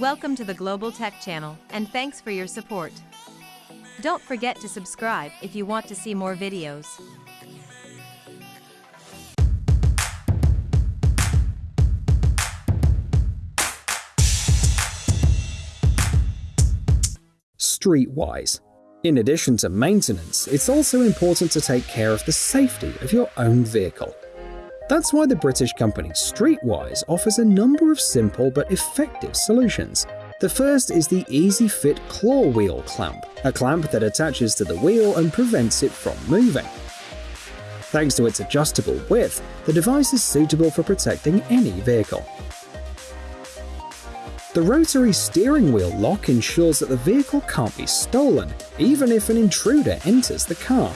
Welcome to the Global Tech Channel, and thanks for your support. Don't forget to subscribe if you want to see more videos. Streetwise. In addition to maintenance, it's also important to take care of the safety of your own vehicle. That's why the British company Streetwise offers a number of simple but effective solutions. The first is the Easy Fit Claw Wheel Clamp, a clamp that attaches to the wheel and prevents it from moving. Thanks to its adjustable width, the device is suitable for protecting any vehicle. The rotary steering wheel lock ensures that the vehicle can't be stolen, even if an intruder enters the car.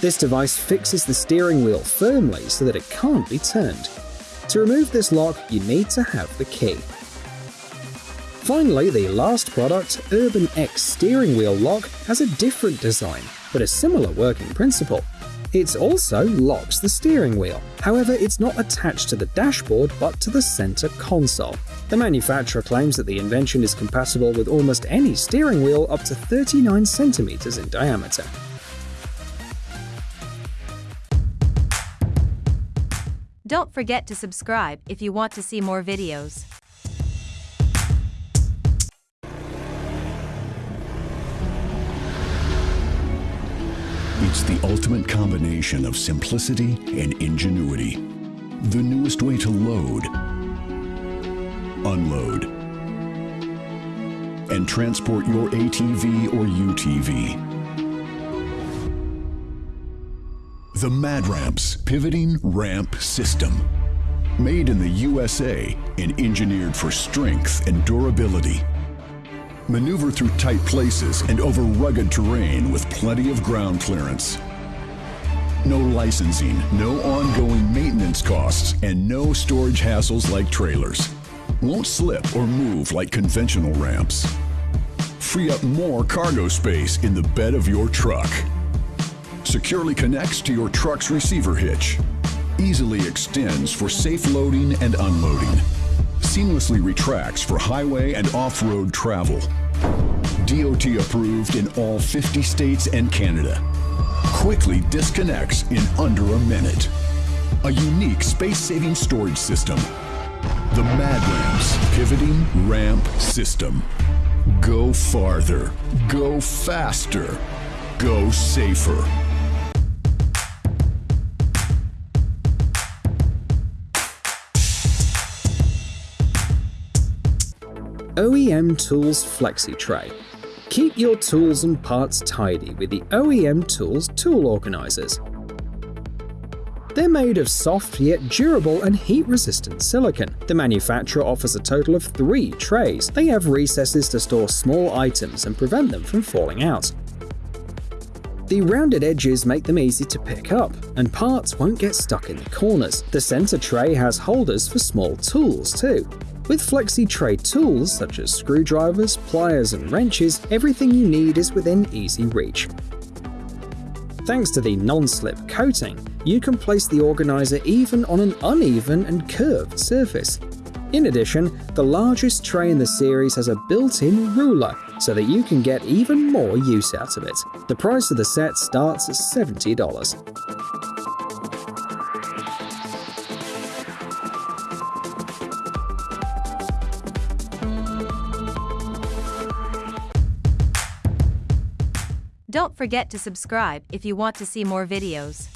This device fixes the steering wheel firmly so that it can't be turned. To remove this lock, you need to have the key. Finally, the last product, Urban X Steering Wheel Lock, has a different design, but a similar working principle. It also locks the steering wheel. However, it's not attached to the dashboard but to the center console. The manufacturer claims that the invention is compatible with almost any steering wheel up to 39 centimeters in diameter. Don't forget to subscribe if you want to see more videos. It's the ultimate combination of simplicity and ingenuity. The newest way to load, unload, and transport your ATV or UTV. The MadRamps Pivoting Ramp System. Made in the USA and engineered for strength and durability. Maneuver through tight places and over rugged terrain with plenty of ground clearance. No licensing, no ongoing maintenance costs, and no storage hassles like trailers. Won't slip or move like conventional ramps. Free up more cargo space in the bed of your truck. Securely connects to your truck's receiver hitch. Easily extends for safe loading and unloading seamlessly retracts for highway and off-road travel. DOT approved in all 50 states and Canada. Quickly disconnects in under a minute. A unique space-saving storage system. The MadRamps Pivoting Ramp System. Go farther. Go faster. Go safer. OEM Tools Flexi Tray. Keep your tools and parts tidy with the OEM Tools tool organizers. They're made of soft yet durable and heat-resistant silicon. The manufacturer offers a total of three trays. They have recesses to store small items and prevent them from falling out. The rounded edges make them easy to pick up, and parts won't get stuck in the corners. The center tray has holders for small tools too. With Flexi Tray tools such as screwdrivers, pliers and wrenches, everything you need is within easy reach. Thanks to the non-slip coating, you can place the organizer even on an uneven and curved surface. In addition, the largest tray in the series has a built-in ruler, so that you can get even more use out of it. The price of the set starts at $70. Don't forget to subscribe if you want to see more videos.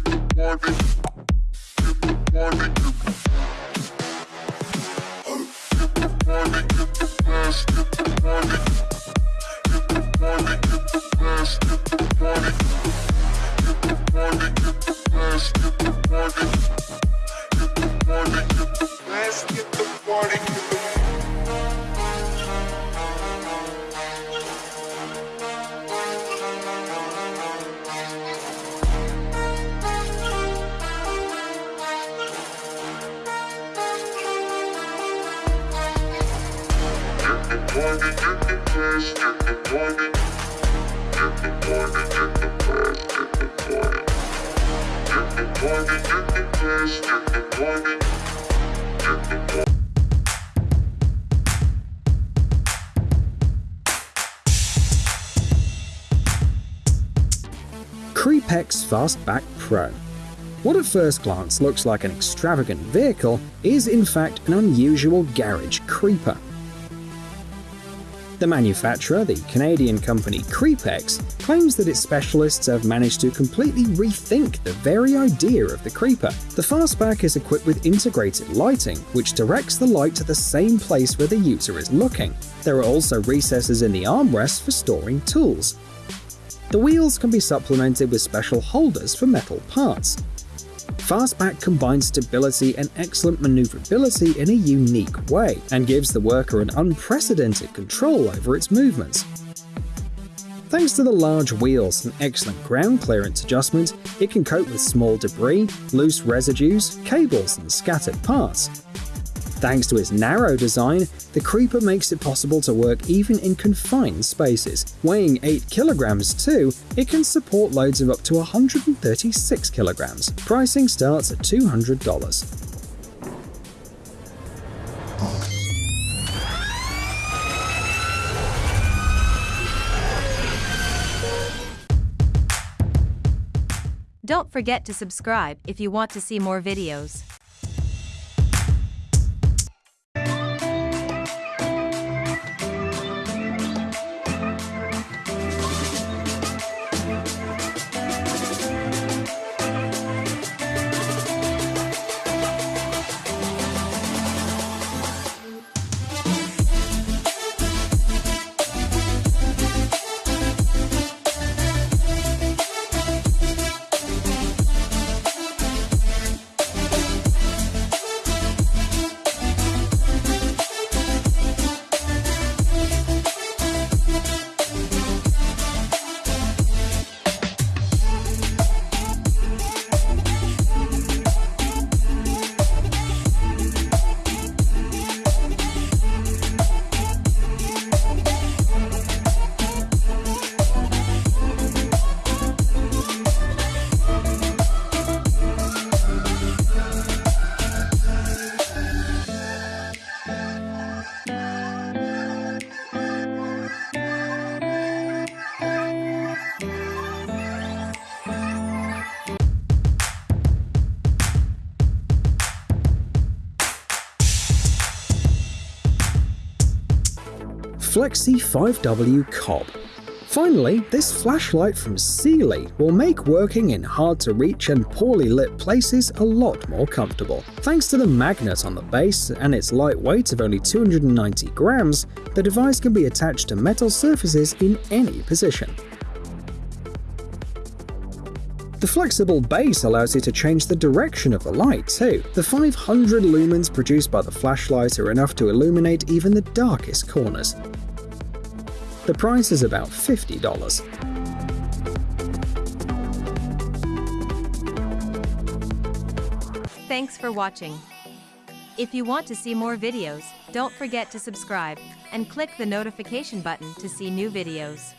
Creepex Fastback Pro. What at first glance looks like an extravagant vehicle is in fact an unusual garage creeper. The manufacturer, the Canadian company Creepex, claims that its specialists have managed to completely rethink the very idea of the creeper. The fastback is equipped with integrated lighting, which directs the light to the same place where the user is looking. There are also recesses in the armrest for storing tools. The wheels can be supplemented with special holders for metal parts. Fastback combines stability and excellent maneuverability in a unique way, and gives the worker an unprecedented control over its movements. Thanks to the large wheels and excellent ground clearance adjustment, it can cope with small debris, loose residues, cables, and scattered parts. Thanks to its narrow design, the Creeper makes it possible to work even in confined spaces. Weighing 8 kilograms too, it can support loads of up to 136 kilograms. Pricing starts at $200. Don't forget to subscribe if you want to see more videos. Flexi 5W Cob. Finally, this flashlight from Sealey will make working in hard-to-reach and poorly lit places a lot more comfortable. Thanks to the magnet on the base and its light weight of only 290 grams, the device can be attached to metal surfaces in any position. The flexible base allows you to change the direction of the light too. The 500 lumens produced by the flashlight are enough to illuminate even the darkest corners. The price is about $50. Thanks for watching. If you want to see more videos, don't forget to subscribe and click the notification button to see new videos.